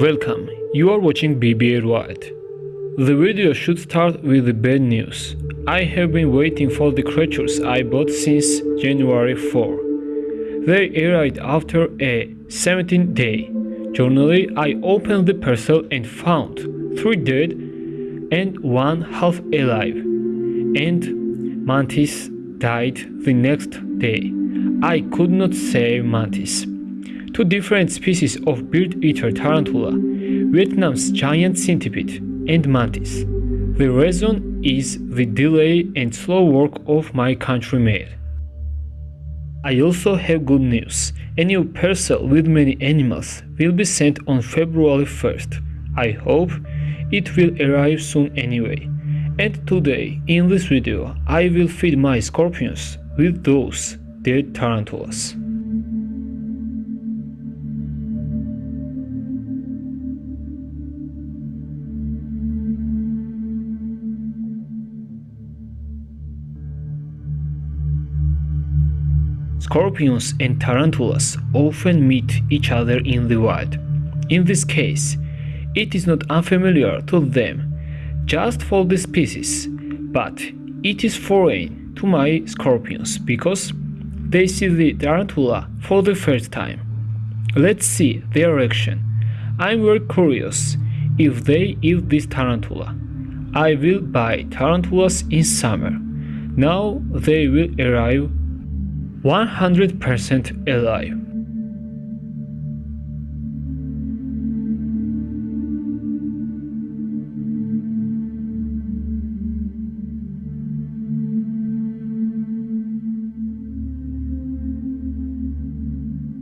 Welcome, you are watching BBA Wild. The video should start with the bad news. I have been waiting for the creatures I bought since January 4. They arrived after a 17 day journey. I opened the parcel and found 3 dead and 1 half alive. And Mantis died the next day. I could not save Mantis two different species of bird-eater tarantula, Vietnam's giant centipede and mantis. The reason is the delay and slow work of my countrymaid. I also have good news. A new parcel with many animals will be sent on February 1st. I hope it will arrive soon anyway. And today, in this video, I will feed my scorpions with those dead tarantulas. Scorpions and tarantulas often meet each other in the wild. In this case, it is not unfamiliar to them just for the species, but it is foreign to my scorpions because they see the tarantula for the first time. Let's see their reaction. I'm very curious if they eat this tarantula. I will buy tarantulas in summer. Now they will arrive 100% alive.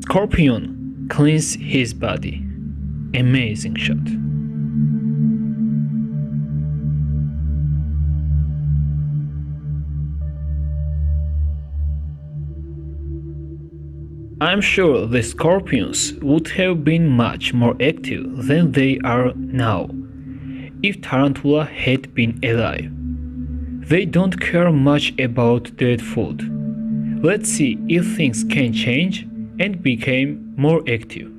Scorpion cleans his body. Amazing shot. I'm sure the scorpions would have been much more active than they are now if Tarantula had been alive. They don't care much about dead food. Let's see if things can change and become more active.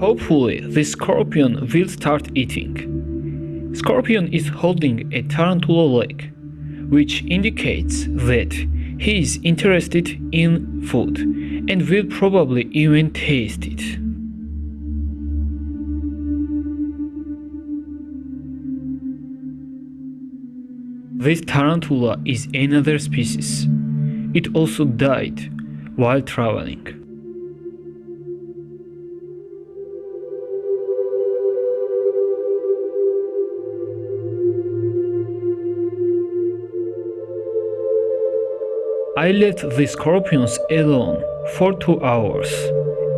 Hopefully, the scorpion will start eating. Scorpion is holding a tarantula leg, which indicates that he is interested in food and will probably even taste it. This tarantula is another species. It also died while traveling. I left the scorpions alone for two hours,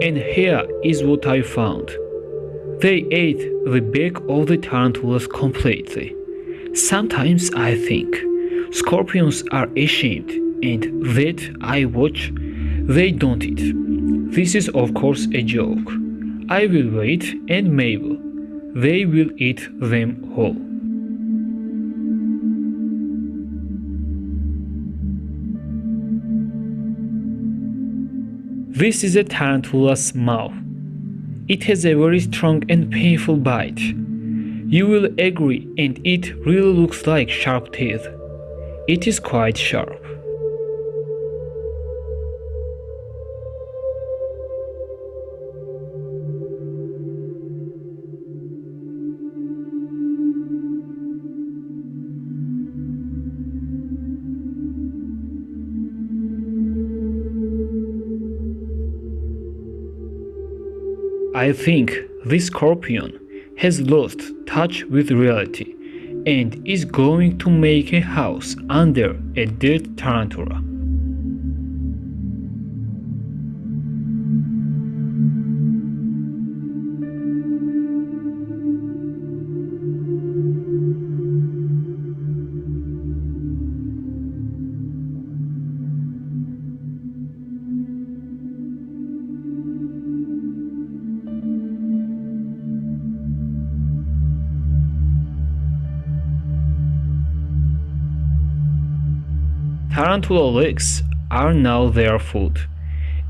and here is what I found. They ate the back of the tarantulas completely. Sometimes I think scorpions are ashamed and that I watch they don't eat. This is of course a joke. I will wait and maybe they will eat them whole. This is a tarantula's mouth. It has a very strong and painful bite. You will agree and it really looks like sharp teeth. It is quite sharp. I think this scorpion has lost touch with reality and is going to make a house under a dead tarantula. Tarantula legs are now their food.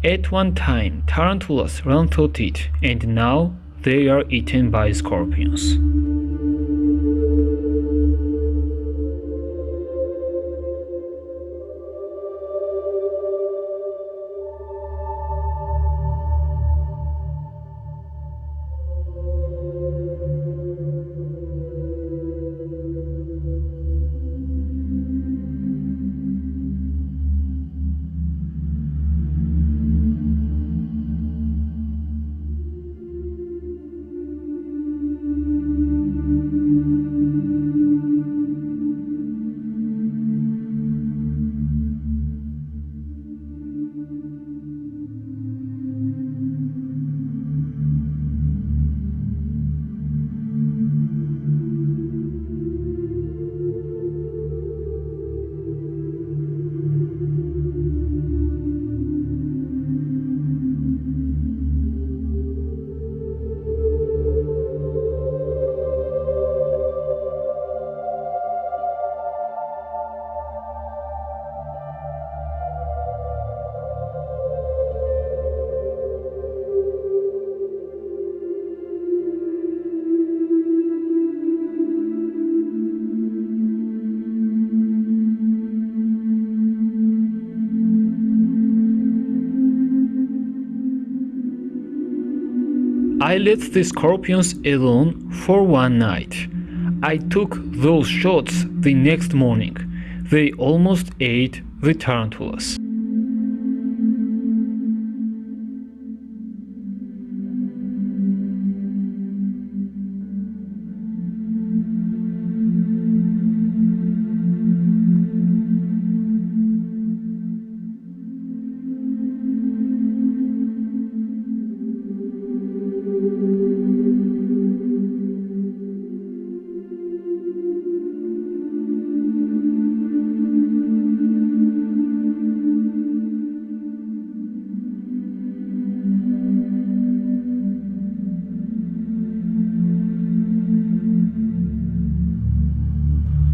At one time, tarantulas ran through it, and now they are eaten by scorpions. I let the scorpions alone for one night. I took those shots the next morning. They almost ate the tarantulas.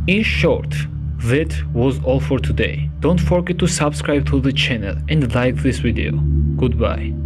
In short, that was all for today. Don't forget to subscribe to the channel and like this video. Goodbye.